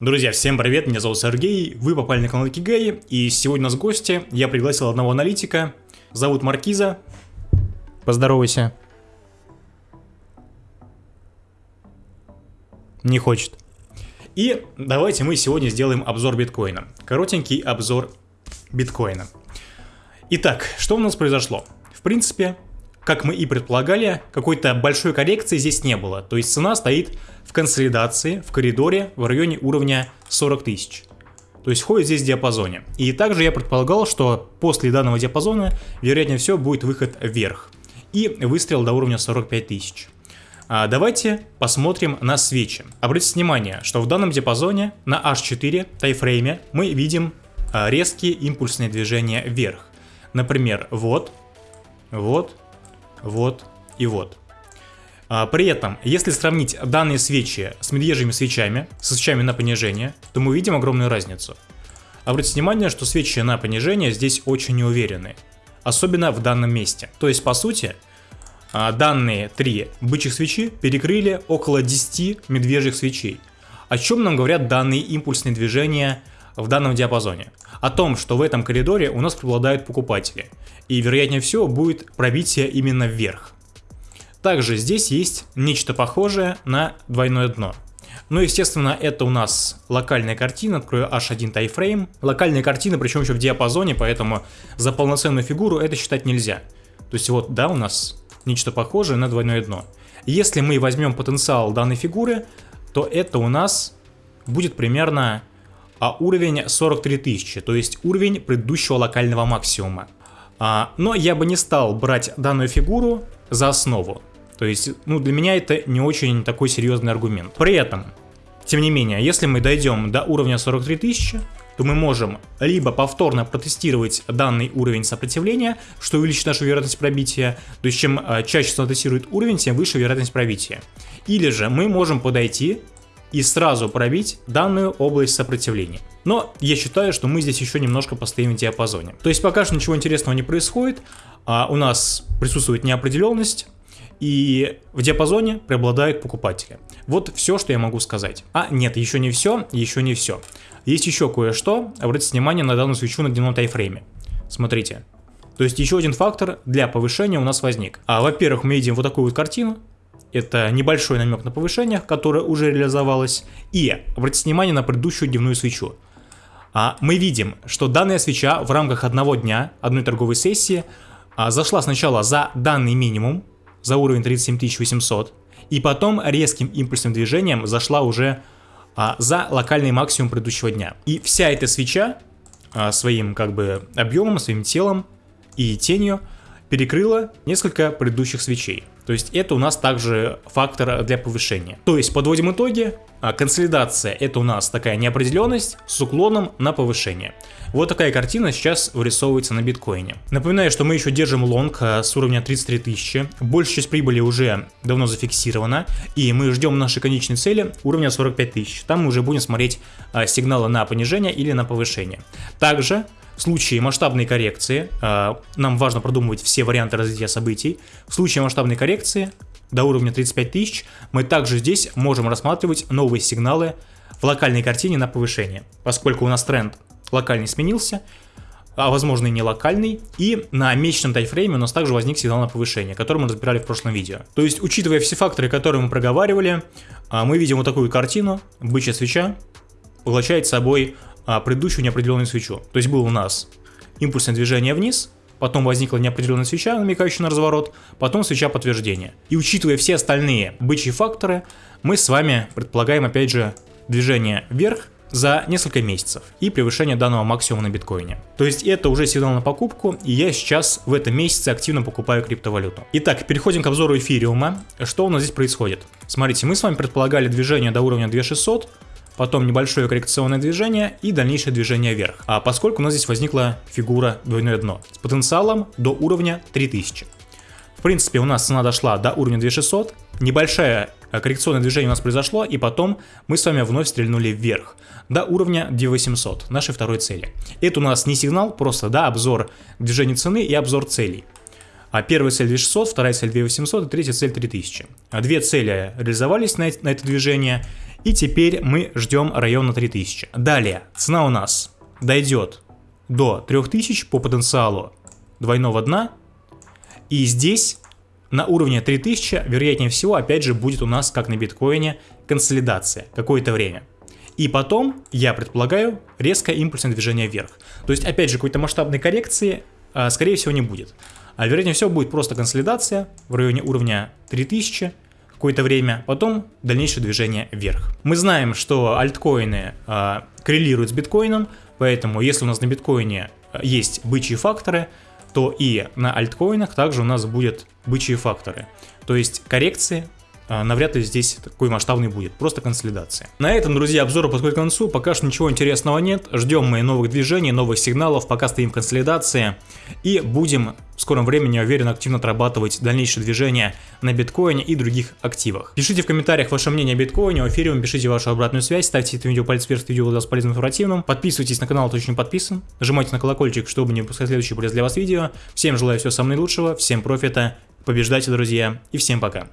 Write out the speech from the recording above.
Друзья, всем привет, меня зовут Сергей, вы попали на канал Кигей, и сегодня у нас гости, я пригласил одного аналитика, зовут Маркиза. Поздоровайся. Не хочет. И давайте мы сегодня сделаем обзор биткоина. Коротенький обзор биткоина. Итак, что у нас произошло? В принципе, как мы и предполагали, какой-то большой коррекции здесь не было. То есть цена стоит в консолидации, в коридоре в районе уровня 40 тысяч. То есть ходит здесь в диапазоне. И также я предполагал, что после данного диапазона, вероятнее всего, будет выход вверх. И выстрел до уровня 45 тысяч. А давайте посмотрим на свечи. Обратите внимание, что в данном диапазоне на H4 тайфрейме мы видим а, резкие импульсные движения вверх. Например, вот, вот, вот и вот. А, при этом, если сравнить данные свечи с медвежьими свечами, со свечами на понижение, то мы видим огромную разницу. Обратите внимание, что свечи на понижение здесь очень неуверенны, особенно в данном месте. То есть, по сути, а, данные три бычьих свечи перекрыли около 10 медвежьих свечей. О чем нам говорят данные импульсные движения в данном диапазоне? О том, что в этом коридоре у нас преобладают покупатели, и вероятнее всего будет пробитие именно вверх. Также здесь есть нечто похожее на двойное дно. Ну, естественно, это у нас локальная картина, открою H1 тайфрейм. Локальная картина, причем еще в диапазоне, поэтому за полноценную фигуру это считать нельзя. То есть вот, да, у нас нечто похожее на двойное дно. Если мы возьмем потенциал данной фигуры, то это у нас будет примерно а уровень 43 тысячи, то есть уровень предыдущего локального максимума. А, но я бы не стал брать данную фигуру за основу. То есть, ну, для меня это не очень такой серьезный аргумент. При этом, тем не менее, если мы дойдем до уровня 43 тысячи, то мы можем либо повторно протестировать данный уровень сопротивления, что увеличит нашу вероятность пробития, то есть чем а, чаще он тестирует уровень, тем выше вероятность пробития. Или же мы можем подойти и сразу пробить данную область сопротивления. Но я считаю, что мы здесь еще немножко постоим в диапазоне. То есть пока что ничего интересного не происходит, а у нас присутствует неопределенность, и в диапазоне преобладают покупатели. Вот все, что я могу сказать. А нет, еще не все, еще не все. Есть еще кое-что, обратите внимание на данную свечу на дневном тайфрейме. Смотрите. То есть еще один фактор для повышения у нас возник. А, Во-первых, мы видим вот такую вот картину, это небольшой намек на повышение, которое уже реализовалось. И обратите внимание на предыдущую дневную свечу. А, мы видим, что данная свеча в рамках одного дня, одной торговой сессии, а, зашла сначала за данный минимум, за уровень 37800, и потом резким импульсным движением зашла уже а, за локальный максимум предыдущего дня. И вся эта свеча своим как бы объемом, своим телом и тенью перекрыла несколько предыдущих свечей. То есть это у нас также фактор для повышения. То есть подводим итоги. А, консолидация это у нас такая неопределенность с уклоном на повышение. Вот такая картина сейчас вырисовывается на биткоине. Напоминаю, что мы еще держим лонг а, с уровня 33 тысячи. Большая часть прибыли уже давно зафиксирована. И мы ждем нашей конечной цели уровня 45 тысяч. Там мы уже будем смотреть а, сигналы на понижение или на повышение. Также в случае масштабной коррекции, э, нам важно продумывать все варианты развития событий, в случае масштабной коррекции до уровня 35 тысяч мы также здесь можем рассматривать новые сигналы в локальной картине на повышение, поскольку у нас тренд локальный сменился, а возможно и не локальный, и на месячном тайфрейме у нас также возник сигнал на повышение, который мы разбирали в прошлом видео. То есть, учитывая все факторы, которые мы проговаривали, э, мы видим вот такую картину, бычья свеча, поглощает собой а, предыдущую неопределенную свечу. То есть был у нас импульсное движение вниз, потом возникла неопределенная свеча, намекающая на разворот, потом свеча подтверждения. И учитывая все остальные бычьи факторы, мы с вами предполагаем опять же движение вверх за несколько месяцев и превышение данного максимума на биткоине. То есть это уже сигнал на покупку, и я сейчас в этом месяце активно покупаю криптовалюту. Итак, переходим к обзору эфириума. Что у нас здесь происходит? Смотрите, мы с вами предполагали движение до уровня 2600, потом небольшое коррекционное движение и дальнейшее движение вверх. А поскольку у нас здесь возникла фигура двойное дно с потенциалом до уровня 3000. В принципе, у нас цена дошла до уровня 2600, небольшое э, коррекционное движение у нас произошло, и потом мы с вами вновь стрельнули вверх до уровня 2800, нашей второй цели. Это у нас не сигнал, просто да, обзор движения цены и обзор целей. А первая цель 2600, вторая цель 2800 и третья цель 3000. А две цели реализовались на, на это движение, и теперь мы ждем района 3000. Далее, цена у нас дойдет до 3000 по потенциалу двойного дна, и здесь на уровне 3000, вероятнее всего, опять же, будет у нас, как на биткоине, консолидация какое-то время. И потом, я предполагаю, резкое импульсное движение вверх. То есть, опять же, какой-то масштабной коррекции, а, скорее всего, не будет. А вероятнее всего будет просто консолидация в районе уровня 3000 какое-то время, потом дальнейшее движение вверх. Мы знаем, что альткоины э, коррелируют с биткоином, поэтому если у нас на биткоине есть бычьи факторы, то и на альткоинах также у нас будут бычьи факторы. То есть коррекции а, навряд ли здесь такой масштабный будет, просто консолидация. На этом, друзья, обзор подходит к концу, пока что ничего интересного нет, ждем мы новых движений, новых сигналов, пока стоим консолидации и будем в скором времени, я уверен, активно отрабатывать дальнейшее движение на биткоине и других активах. Пишите в комментариях ваше мнение о биткоине, о эфире, пишите вашу обратную связь, ставьте это видео палец вверх, видео было полезным информативным, подписывайтесь на канал, кто не подписан, нажимайте на колокольчик, чтобы не выпускать следующие полезные для вас видео. Всем желаю всего самого наилучшего, всем профита, побеждайте, друзья, и всем пока.